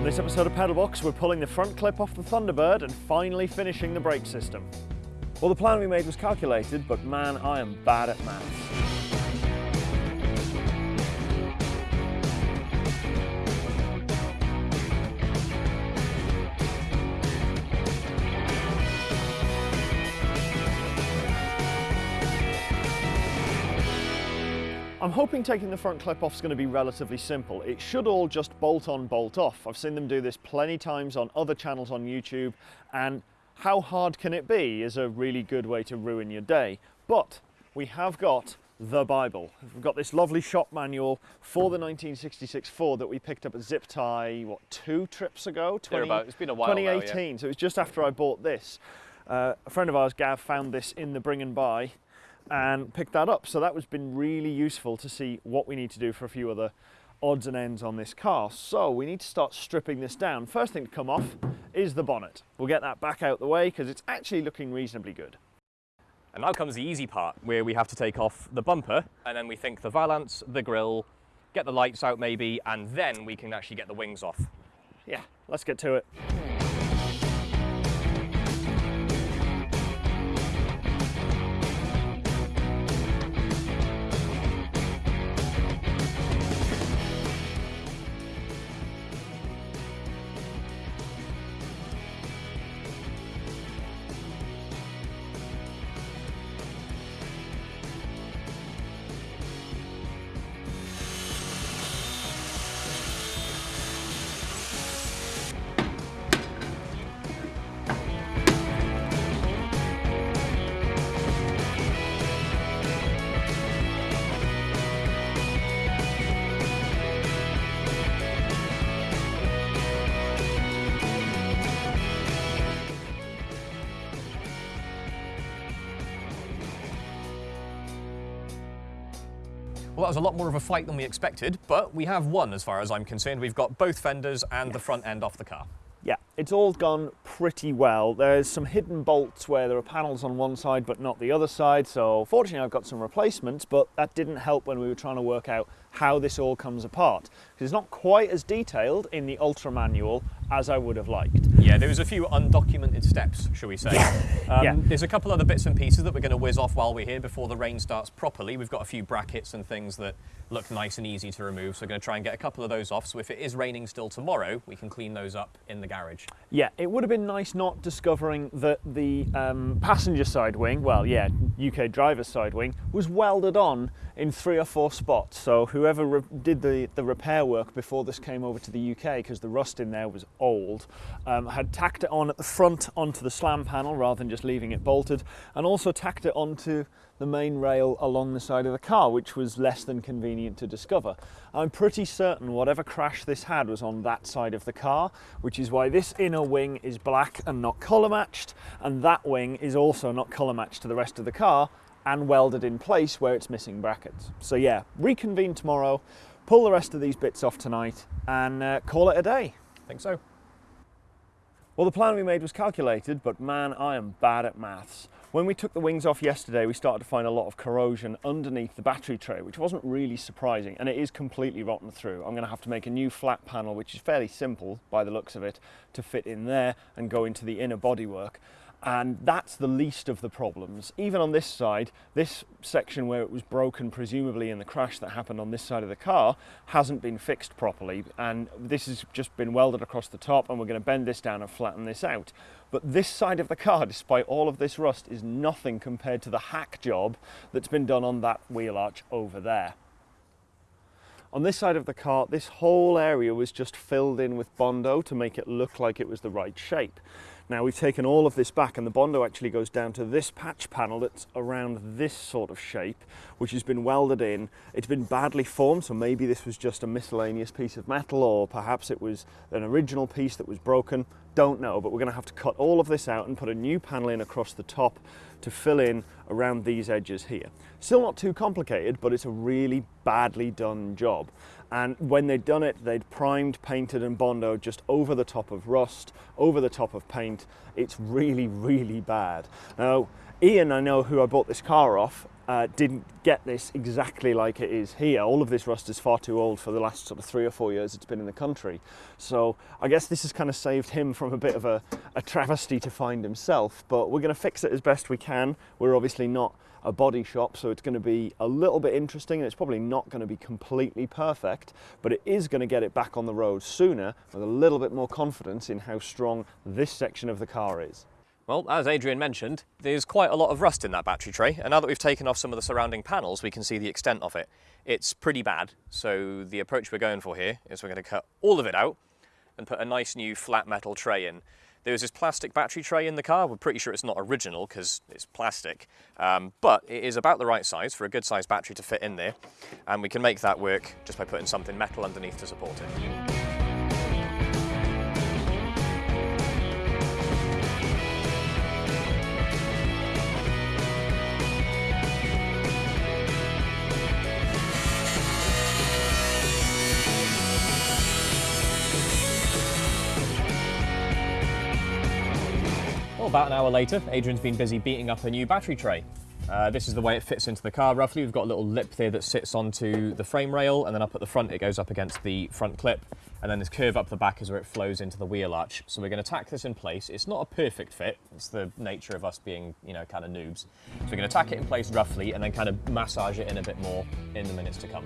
On this episode of Pedalbox, we're pulling the front clip off the Thunderbird and finally finishing the brake system. Well, the plan we made was calculated, but man, I am bad at maths. I'm hoping taking the front clip off is going to be relatively simple. It should all just bolt on, bolt off. I've seen them do this plenty times on other channels on YouTube and how hard can it be is a really good way to ruin your day. But we have got the Bible. We've got this lovely shop manual for the 1966 Ford that we picked up at Zip Tie, what, two trips ago? 20, It's been a while 2018, now, yeah. so it was just after I bought this. Uh, a friend of ours, Gav, found this in the bring and buy and picked that up. So that was been really useful to see what we need to do for a few other odds and ends on this car. So we need to start stripping this down. First thing to come off is the bonnet. We'll get that back out the way because it's actually looking reasonably good. And now comes the easy part where we have to take off the bumper and then we think the valance, the grille, get the lights out maybe, and then we can actually get the wings off. Yeah, let's get to it. Well, that was a lot more of a fight than we expected, but we have won as far as I'm concerned. We've got both fenders and the front end off the car. Yeah, it's all gone pretty well. There's some hidden bolts where there are panels on one side but not the other side, so fortunately I've got some replacements, but that didn't help when we were trying to work out how this all comes apart. Because it's not quite as detailed in the Ultra manual as I would have liked. Yeah, there was a few undocumented steps, shall we say. Um, Yeah. There's a couple other bits and pieces that we're going to whiz off while we're here before the rain starts properly. We've got a few brackets and things that look nice and easy to remove, so we're going to try and get a couple of those off. So if it is raining still tomorrow, we can clean those up in the garage. Yeah, it would have been nice not discovering that the um, passenger side wing, well, yeah, UK driver's side wing, was welded on in three or four spots. So whoever did the, the repair work before this came over to the UK, because the rust in there was old, um, had tacked it on at the front onto the slam panel rather than just leaving it bolted, and also tacked it onto the main rail along the side of the car, which was less than convenient to discover. I'm pretty certain whatever crash this had was on that side of the car, which is why this inner wing is black and not colour matched, and that wing is also not colour matched to the rest of the car and welded in place where it's missing brackets. So yeah, reconvene tomorrow, pull the rest of these bits off tonight, and uh, call it a day. I think so. Well, the plan we made was calculated, but man, I am bad at maths. When we took the wings off yesterday, we started to find a lot of corrosion underneath the battery tray, which wasn't really surprising, and it is completely rotten through. I'm going to have to make a new flat panel, which is fairly simple by the looks of it, to fit in there and go into the inner bodywork. And that's the least of the problems. Even on this side, this section where it was broken, presumably in the crash that happened on this side of the car, hasn't been fixed properly. And this has just been welded across the top, and we're going to bend this down and flatten this out. But this side of the car, despite all of this rust, is nothing compared to the hack job that's been done on that wheel arch over there. On this side of the car, this whole area was just filled in with Bondo to make it look like it was the right shape. Now we've taken all of this back and the Bondo actually goes down to this patch panel that's around this sort of shape, which has been welded in. It's been badly formed, so maybe this was just a miscellaneous piece of metal or perhaps it was an original piece that was broken. Don't know, but we're gonna have to cut all of this out and put a new panel in across the top to fill in around these edges here. Still not too complicated, but it's a really badly done job. And when they'd done it, they'd primed, painted and Bondo just over the top of rust, over the top of paint. It's really, really bad. Now, Ian, I know who I bought this car off, uh, didn't get this exactly like it is here. All of this rust is far too old for the last sort of three or four years it's been in the country. So I guess this has kind of saved him from a bit of a, a travesty to find himself, but we're going to fix it as best we can. We're obviously not a body shop, so it's going to be a little bit interesting and it's probably not going to be completely perfect, but it is going to get it back on the road sooner with a little bit more confidence in how strong this section of the car is. Well, as Adrian mentioned, there's quite a lot of rust in that battery tray, and now that we've taken off some of the surrounding panels, we can see the extent of it. It's pretty bad, so the approach we're going for here is we're going to cut all of it out and put a nice new flat metal tray in. There was this plastic battery tray in the car. We're pretty sure it's not original because it's plastic, um, but it is about the right size for a good sized battery to fit in there. And we can make that work just by putting something metal underneath to support it. About an hour later, Adrian's been busy beating up a new battery tray. Uh, this is the way it fits into the car roughly. We've got a little lip there that sits onto the frame rail and then up at the front it goes up against the front clip and then this curve up the back is where it flows into the wheel arch. So we're going to tack this in place. It's not a perfect fit. It's the nature of us being, you know, kind of noobs. So we're going to tack it in place roughly and then kind of massage it in a bit more in the minutes to come.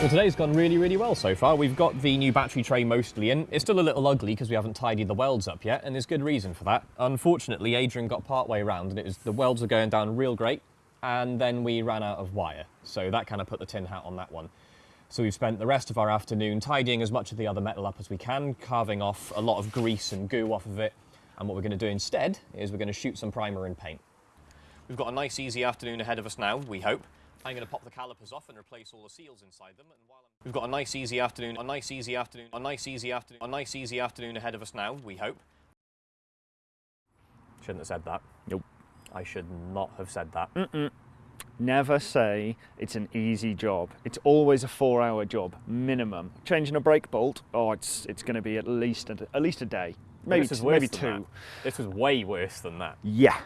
Well, today's gone really, really well so far. We've got the new battery tray mostly in. It's still a little ugly because we haven't tidied the welds up yet, and there's good reason for that. Unfortunately, Adrian got part way around and it was the welds were going down real great, and then we ran out of wire. So that kind of put the tin hat on that one. So we've spent the rest of our afternoon tidying as much of the other metal up as we can, carving off a lot of grease and goo off of it. And what we're going to do instead is we're going to shoot some primer and paint. We've got a nice easy afternoon ahead of us now, we hope. I'm going to pop the calipers off and replace all the seals inside them. And while I'm... We've got a nice easy afternoon, a nice easy afternoon, a nice easy afternoon, a nice easy afternoon ahead of us now, we hope. Shouldn't have said that. Nope. I should not have said that. Mm -mm. Never say it's an easy job. It's always a four-hour job, minimum. Changing a brake bolt, oh, it's it's going to be at least a, at least a day, maybe maybe two. That. This was way worse than that. Yeah,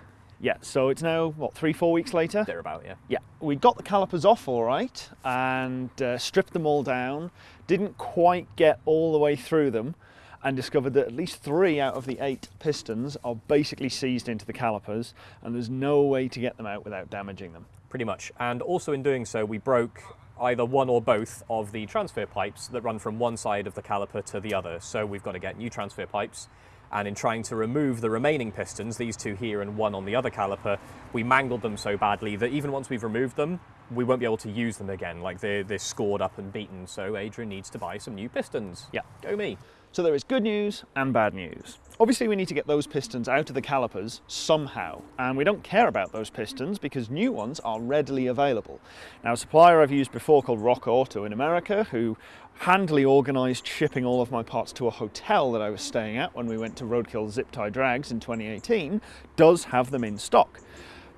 yeah, so it's now, what, three, four weeks later? They're about, yeah. Yeah, we got the calipers off all right and uh, stripped them all down. Didn't quite get all the way through them and discovered that at least three out of the eight pistons are basically seized into the calipers and there's no way to get them out without damaging them. Pretty much. And also in doing so, we broke either one or both of the transfer pipes that run from one side of the caliper to the other. So we've got to get new transfer pipes and in trying to remove the remaining pistons, these two here and one on the other caliper, we mangled them so badly that even once we've removed them, we won't be able to use them again. Like they're, they're scored up and beaten, so Adrian needs to buy some new pistons. Yeah. Go me. So there is good news and bad news. Obviously we need to get those pistons out of the calipers somehow, and we don't care about those pistons because new ones are readily available. Now a supplier I've used before called Rock Auto in America, who handily organised shipping all of my parts to a hotel that I was staying at when we went to Roadkill Zip Tie Drags in 2018, does have them in stock.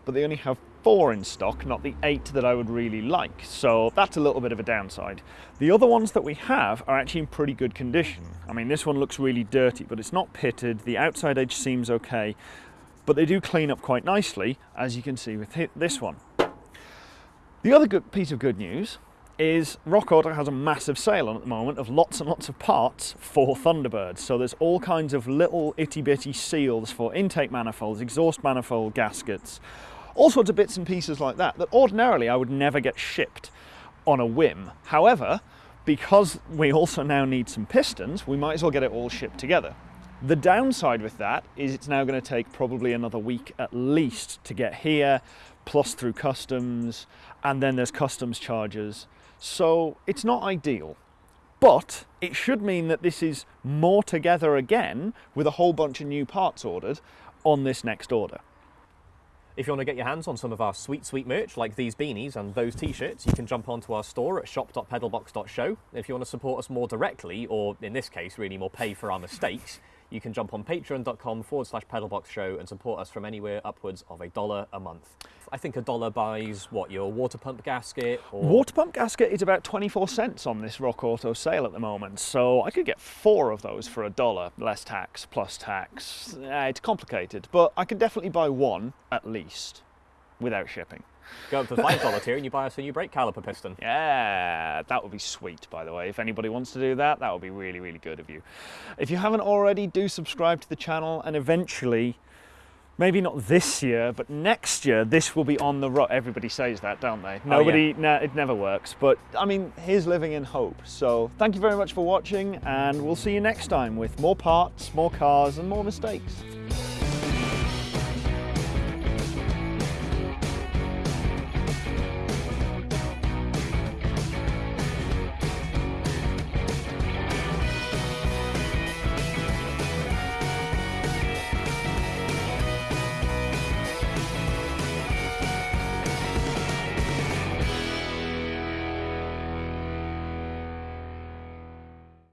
But they only have four in stock, not the eight that I would really like. So that's a little bit of a downside. The other ones that we have are actually in pretty good condition. I mean, this one looks really dirty, but it's not pitted. The outside edge seems okay, but they do clean up quite nicely, as you can see with this one. The other good piece of good news is Rock Auto has a massive sale on at the moment of lots and lots of parts for Thunderbirds. So there's all kinds of little itty bitty seals for intake manifolds, exhaust manifold gaskets, all sorts of bits and pieces like that, that ordinarily I would never get shipped on a whim. However, because we also now need some pistons, we might as well get it all shipped together. The downside with that is it's now going to take probably another week at least to get here, plus through customs, and then there's customs charges. So it's not ideal. But it should mean that this is more together again with a whole bunch of new parts ordered on this next order. If you want to get your hands on some of our sweet, sweet merch, like these beanies and those t-shirts, you can jump onto our store at shop.pedalbox.show. If you want to support us more directly, or in this case, really more pay for our mistakes, you can jump on patreon.com forward slash pedalbox show and support us from anywhere upwards of a dollar a month. I think a dollar buys what, your water pump gasket or Water pump gasket is about 24 cents on this Rock Auto sale at the moment, so I could get four of those for a dollar, less tax, plus tax. Uh, it's complicated, but I can definitely buy one at least without shipping. Go up to five dollar tier and you buy us a new brake caliper piston. Yeah, that would be sweet, by the way. If anybody wants to do that, that would be really, really good of you. If you haven't already, do subscribe to the channel and eventually, maybe not this year, but next year, this will be on the road. Everybody says that, don't they? Oh, Nobody, nah, it never works. But I mean, here's living in hope. So thank you very much for watching, and we'll see you next time with more parts, more cars, and more mistakes.